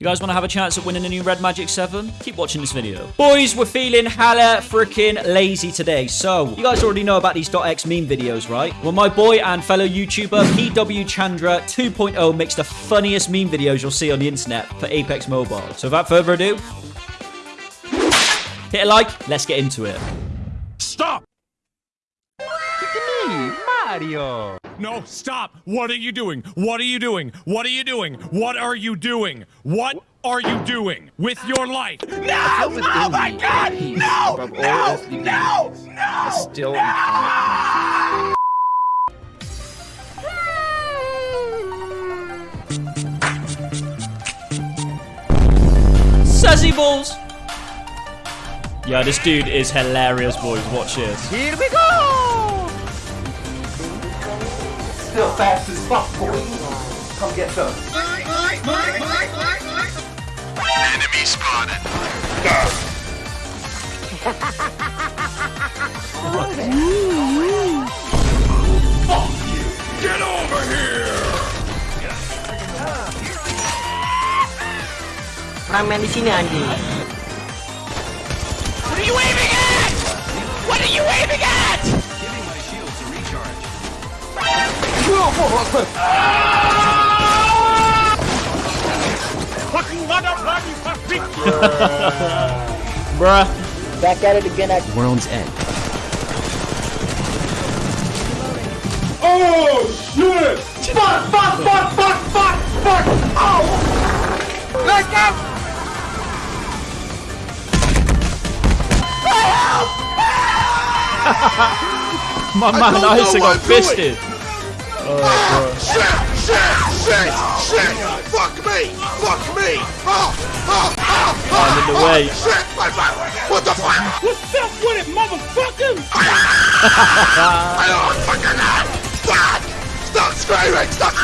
You guys want to have a chance at winning a new Red Magic 7? Keep watching this video. Boys, we're feeling hella freaking lazy today. So, you guys already know about these .x meme videos, right? Well, my boy and fellow YouTuber PW Chandra 2.0 makes the funniest meme videos you'll see on the internet for Apex Mobile. So, without further ado, hit a like, let's get into it. Stop! Mario. No, stop! What are you doing? What are you doing? What are you doing? What are you doing? What are you doing with your life? No! Oh my god! No! Above all No! No! No! Still no! Sassy balls! Yeah, this dude is hilarious, boys. Watch this. Here we go! Still fast as fuck, boy. Come get some. Enemy spotted. Fuck you! Get over here! Orang main di sini anjing. What are you aiming at? What are you aiming at? Fucking motherfucking fucking Bruh. Back at it again at World's End. Oh shit! Fuck! Fuck! Fuck! Fuck! Fuck! Fuck! Oh! Let go! My man don't Isaac got I'm fisted. Shit! Shit! Shit! Shit! Fuck me! Fuck me! Oh! Oh! Oh! I'm in the way. Shit! My back! What the fuck? What's up with it, motherfucker? I don't fucking know! Stop! Stop screaming! Stop!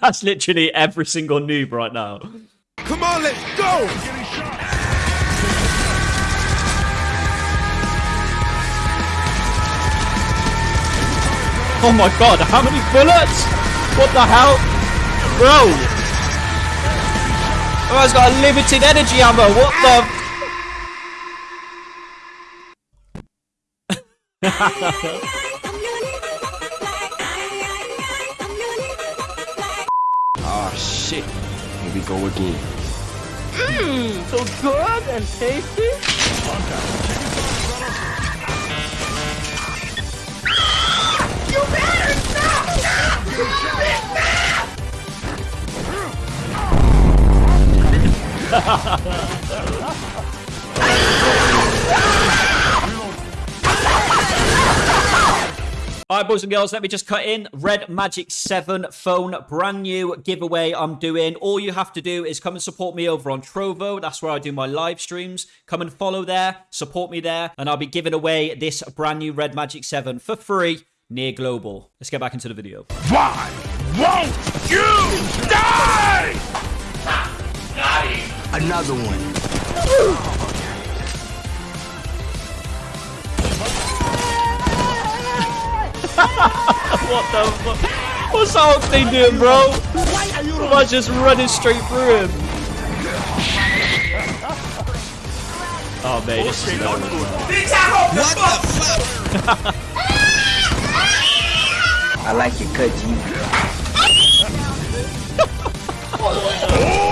That's literally every single noob right now. Come on, let's go! Oh my god, how many bullets? What the hell? Bro! Oh, it's got a limited energy ammo. What the? Oh shit. Here we go again. Mmm, so good and tasty. Alright, boys and girls, let me just cut in. Red Magic 7 phone, brand new giveaway I'm doing. All you have to do is come and support me over on Trovo. That's where I do my live streams. Come and follow there, support me there, and I'll be giving away this brand new Red Magic 7 for free near Global. Let's get back into the video. Why won't you die? Another one. What the fuck? What's the whole thing doing, bro? Am I just running straight through him? Oh, man, this is not I like your cut, G.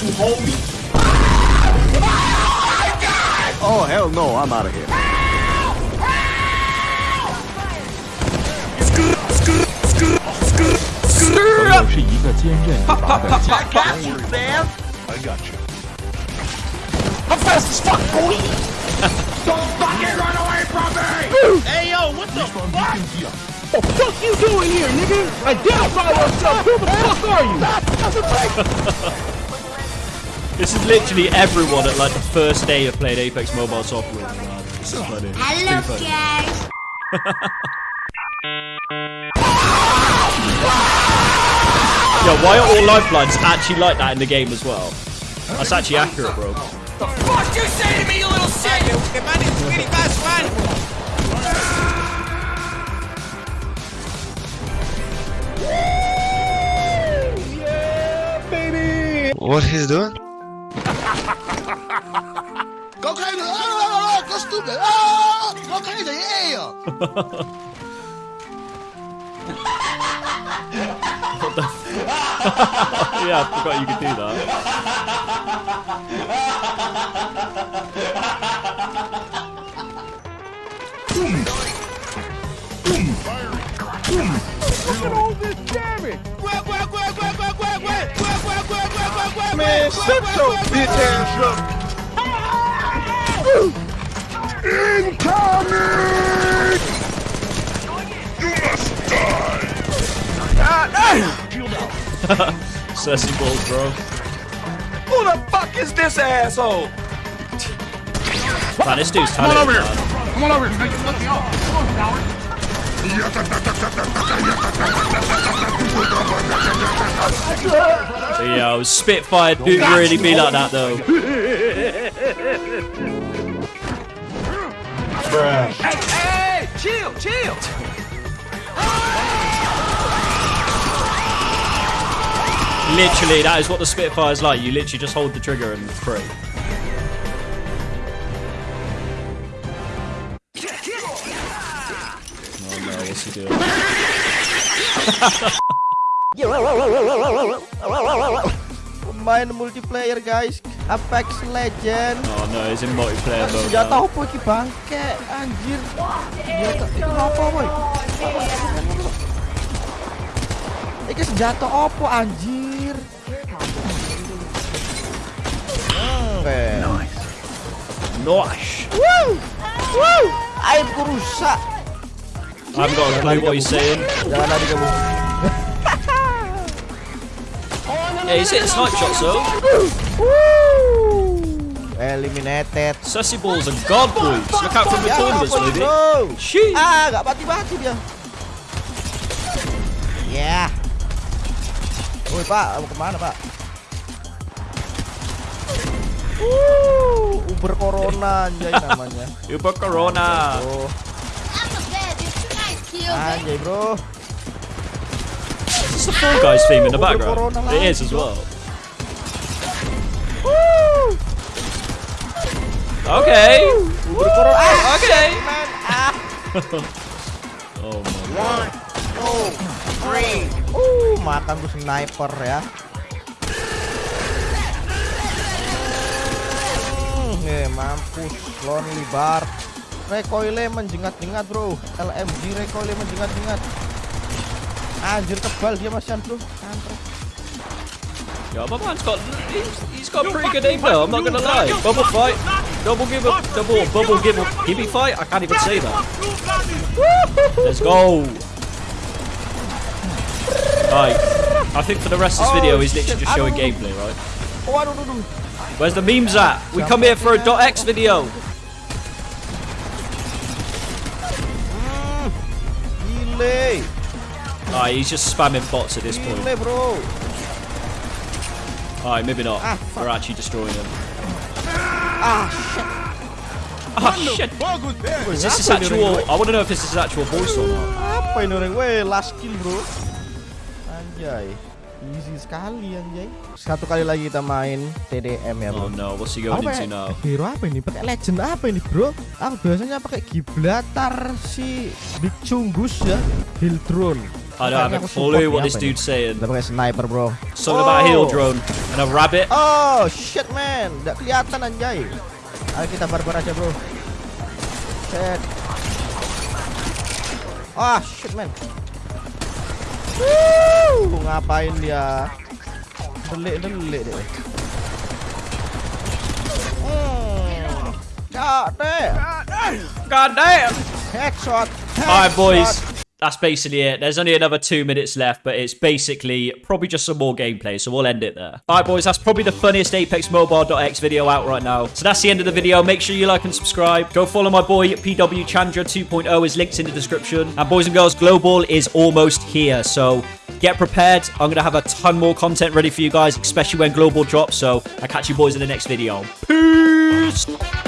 Oh my god! Got you, homie. Oh hell no, I'm out of here. I'm fast as fuck, boy. Don't fucking run away from me. Hey yo, what the fuck? What the fuck you doing here, nigga? Identify yourself. Who the fuck are you? This is literally everyone at like the first day of playing Apex Mobile Software. This is funny. Hello, guys. yeah, why are all lifelines actually like that in the game as well? That's actually accurate, bro. The fuck you say to me, you little shit? The man is really fast one. What he's doing? Go crazy! Oh, go stupid! Oh, go crazy! Yeah! yeah, I forgot you could do that. Shut your bitch ass up! Incoming! Sassy balls, bro. Who the fuck is this asshole? Man, this dude's Come on over here. Come on over here. Let me out. Come on, coward. Yo, Spitfire do really be like that though. Hey, hey, chill, chill! Literally, that is what the Spitfire is like. You literally just hold the trigger and pray. Oh no, what's he doing? Main multiplayer guys. Apex Legend Oh no, he's in multiplayer mode. Senjata now. apa iki bangke Anjir? Senjata Iki apa boy Iki senjata apa anjir? Oke Nice. Woo Woo Airku rusak. I haven't got a clue what he's saying. Jangan lari kamu Yeah, he's hitting snipe shots though. Woo Eliminated Sassy balls and god boys. Look out from the Ya maybe. bro Sheesh. Ah gak mati-mati dia Ya Woi pak, mau ke mana pak? Uh, Uber Corona anjay namanya. Uber Corona. Oh, anjay bro. Is the Fall Guys theme in the background? It is as well. Okay. Ah, Okay. Ah. Oh my god. Uh, makan tuh sniper ya. Hmm, eh, mampus. Lonely bar. Recoilnya menjengat-jengat bro. LMG recoilnya menjengat-jengat. Anjir tebal dia masian bro. Kampret. Yeah, my man's got he's, he's got pretty good aim though. I'm not gonna lie. Bubble fight, double give up, double bubble give up, give me fight. I can't even say that. Let's go. Right. I think for the rest of this Oh, video, he's literally just showing gameplay, right? Oh. Where's the memes at? We come here for a .x video. Gile. Alright, he's just spamming bots at this point. Bro. Alright, maybe not. Ah. We're actually destroying him. Ah shit. Oh shit! Is this his actual? I want to know if this is his actual voice or not. Apa ini orang? Weh, last kill bro. Anjay. Easy sekali anjay. Satu kali lagi kita main TDM ya Oh bro. no, what's he going into ya? now? Hero apa ini? Pakai legend apa ini bro? Aku biasanya pakai giblatar si Big Chungus ya. Hill drone. I don't have a clue what this dude's saying. Kita pakai sniper bro. Something about a hill Oh. drone and a rabbit. Oh shit man, nggak kelihatan anjay. Ayo kita barbar aja bro. Shit. Ah shit man. Woo, ngapain dia? Delik delik deh. Hmm. God damn. God damn! Headshot. Alright, boys. That's basically it. There's only another two minutes left, but it's basically probably just some more gameplay, so we'll end it there. Alright, boys, that's probably the funniest Apex Mobile.x video out right now. So that's the end of the video. Make sure you like and subscribe. Go follow my boy PW Chandra 2.0. His links in the description. And boys and girls, Global is almost here, so get prepared. I'm gonna have a ton more content ready for you guys, especially when Global drops. So I'll catch you boys in the next video. Peace.